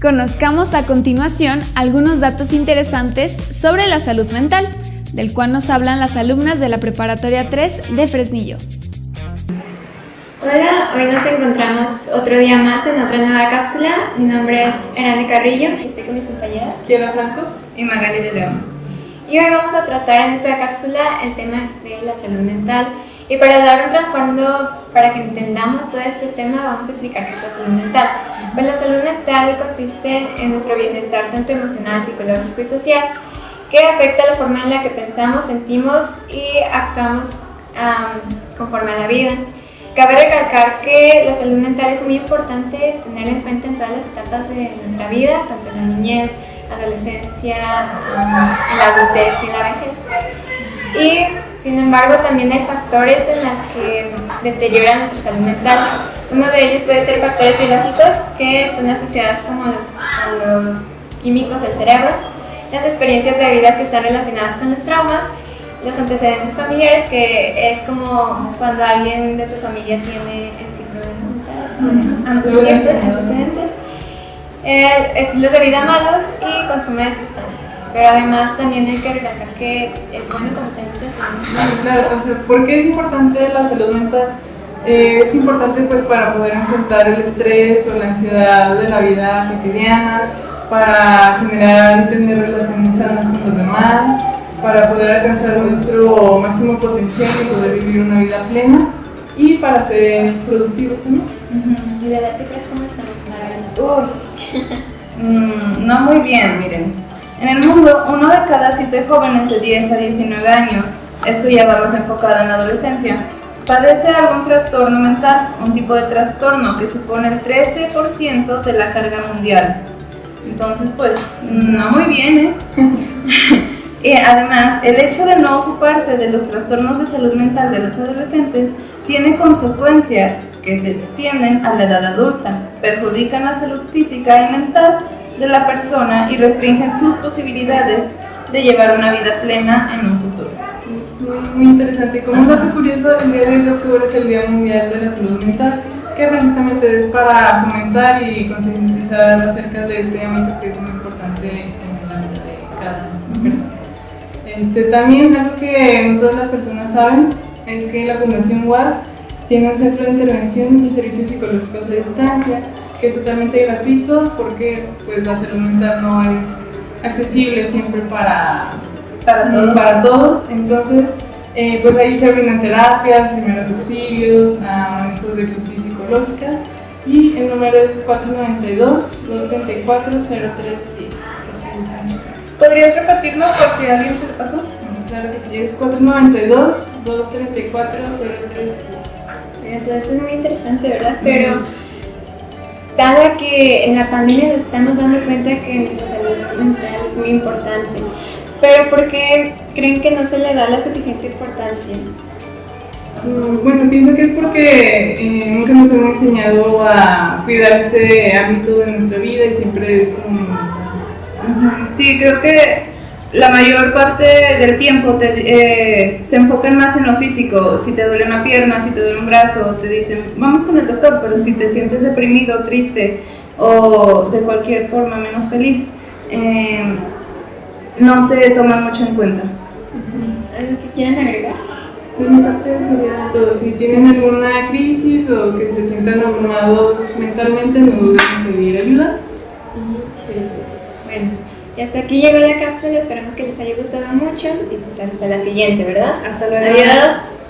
Conozcamos a continuación algunos datos interesantes sobre la salud mental, del cual nos hablan las alumnas de la Preparatoria 3 de Fresnillo. Hola, hoy nos encontramos otro día más en otra nueva cápsula. Mi nombre es Erane Carrillo y estoy con mis compañeras Diana Franco y Magali de León. Y hoy vamos a tratar en esta cápsula el tema de la salud mental. Y para dar un trasfondo, para que entendamos todo este tema, vamos a explicar qué es la salud mental. Pues la salud mental consiste en nuestro bienestar tanto emocional, psicológico y social, que afecta la forma en la que pensamos, sentimos y actuamos conforme a la vida. Cabe recalcar que la salud mental es muy importante tener en cuenta en todas las etapas de nuestra vida, tanto en la niñez, adolescencia, en la adultez y la vejez. Y sin embargo también hay factores en los que deterioran nuestra salud mental. Uno de ellos puede ser factores biológicos que están asociados como a los químicos del cerebro, las experiencias de vida que están relacionadas con los traumas los antecedentes familiares, que es como cuando alguien de tu familia tiene en sí problemas antecedentes, estilos de vida malos y consumo de sustancias. Pero además también hay que recalcar que es bueno conocer estas Claro, o sea, ¿por qué es importante la salud mental? Eh, es importante pues para poder enfrentar el estrés o la ansiedad de la vida cotidiana, para generar y tener relaciones sanas con los demás, para poder alcanzar nuestro máximo potencial y poder vivir una vida plena y para ser productivos también. ¿Y de las cifras cómo estamos, Uy, mm, no muy bien, miren. En el mundo, uno de cada siete jóvenes de 10 a 19 años, esto ya va más enfocado en la adolescencia, padece algún trastorno mental, un tipo de trastorno que supone el 13% de la carga mundial. Entonces, pues, no muy bien, ¿eh? Y además, el hecho de no ocuparse de los trastornos de salud mental de los adolescentes tiene consecuencias que se extienden a la edad adulta, perjudican la salud física y mental de la persona y restringen sus posibilidades de llevar una vida plena en un futuro. Es muy, interesante. Como un dato curioso, el día de octubre es el Día Mundial de la Salud Mental, que precisamente es para fomentar y concientizar acerca de este ámbito que es muy importante en la vida de cada persona. Este, también algo que no todas las personas saben es que la Fundación UAS tiene un centro de intervención y servicios psicológicos a distancia que es totalmente gratuito porque pues, la salud mental no es accesible siempre para, para, todos. para todos. Entonces, eh, pues ahí se brindan terapias, primeros auxilios, manejos de crisis psicológica y el número es 492-234-0310. ¿Podrías repetirlo por si a alguien se le pasó? Claro que sí, es 492-234-03. Entonces esto es muy interesante, ¿verdad? Pero dado que en la pandemia nos estamos dando cuenta que nuestra salud mental es muy importante, pero ¿por qué creen que no se le da la suficiente importancia? Mm, bueno, pienso que es porque eh, nunca nos hemos enseñado a cuidar este hábito de nuestra vida y siempre es como Sí, creo que la mayor parte del tiempo te, eh, se enfocan más en lo físico. Si te duele una pierna, si te duele un brazo, te dicen, vamos con el doctor, pero si te sientes deprimido, triste o de cualquier forma menos feliz, eh, no te toman mucho en cuenta. ¿Algo que quieran agregar? De mi parte sería todo. Si tienen alguna crisis o que se sientan abrumados mentalmente, no duden en pedir ayuda. Bueno, y hasta aquí llegó la cápsula, esperamos que les haya gustado mucho y pues hasta la siguiente, ¿verdad? Hasta luego. Adiós.